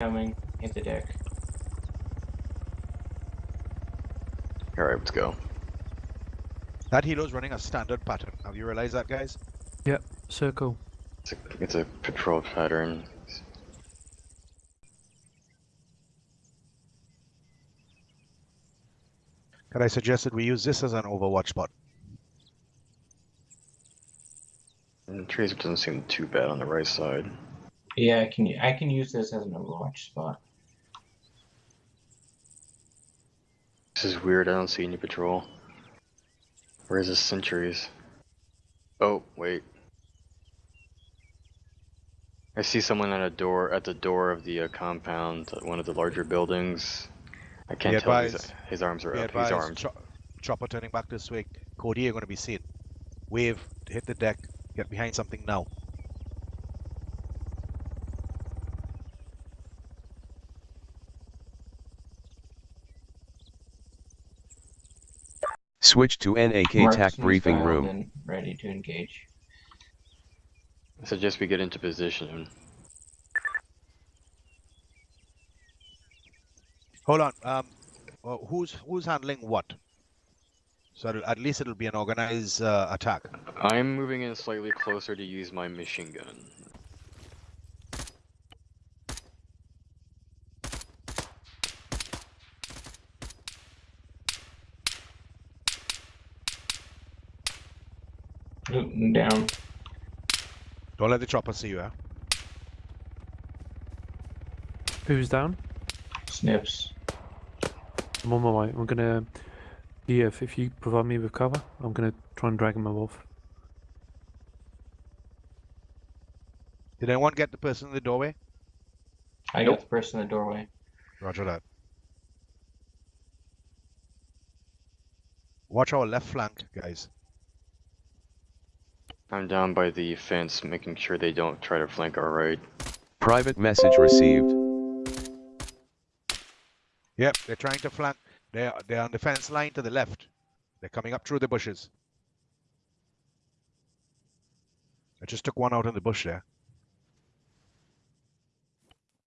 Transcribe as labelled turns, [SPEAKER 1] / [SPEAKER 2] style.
[SPEAKER 1] Coming. Hit the deck.
[SPEAKER 2] Alright, let's go.
[SPEAKER 3] That helo's running a standard pattern. Have you realized that, guys?
[SPEAKER 4] Yep, circle.
[SPEAKER 2] It's a, it's a patrol pattern.
[SPEAKER 3] Could I suggest that we use this as an overwatch spot?
[SPEAKER 2] And mm, trees doesn't seem too bad on the right side.
[SPEAKER 1] Yeah, I can I can use this as an Overwatch spot.
[SPEAKER 2] This is weird, I don't see any patrol. Where's the sentries? Oh, wait. I see someone at a door at the door of the uh, compound, uh, one of the larger buildings. I can't
[SPEAKER 3] Be
[SPEAKER 2] tell. His,
[SPEAKER 3] advised-
[SPEAKER 2] his arms are
[SPEAKER 3] Be
[SPEAKER 2] up. He's
[SPEAKER 3] advised,
[SPEAKER 2] armed.
[SPEAKER 3] cho- chopper turning back this way. Cody, you're going to be seen. Wave, hit the deck, get behind something now.
[SPEAKER 5] Switch to NAK TAC
[SPEAKER 1] Marksman's
[SPEAKER 5] briefing
[SPEAKER 1] dialed
[SPEAKER 5] room.
[SPEAKER 1] in, ready to engage.
[SPEAKER 2] I suggest we get into position.
[SPEAKER 3] Hold on. Um, well, who's who's handling what? So at least it'll be an organized uh, attack.
[SPEAKER 2] I'm moving in slightly closer to use my machine gun.
[SPEAKER 1] Down.
[SPEAKER 3] Don't let the chopper see you. Eh?
[SPEAKER 4] Who's down?
[SPEAKER 1] Snips.
[SPEAKER 4] I'm on my way. I'm gonna. Yeah, if, if you provide me with cover, I'm gonna try and drag him off.
[SPEAKER 3] Did anyone get the person in the doorway?
[SPEAKER 1] I
[SPEAKER 2] Nope.
[SPEAKER 1] got the person in the doorway.
[SPEAKER 3] Roger that. Watch our left flank, guys.
[SPEAKER 2] I'm down by the fence, making sure they don't try to flank our right.
[SPEAKER 5] Private message received.
[SPEAKER 3] Yep, they're trying to flank. They're they're on the fence line to the left. They're coming up through the bushes. I just took one out in the bush there.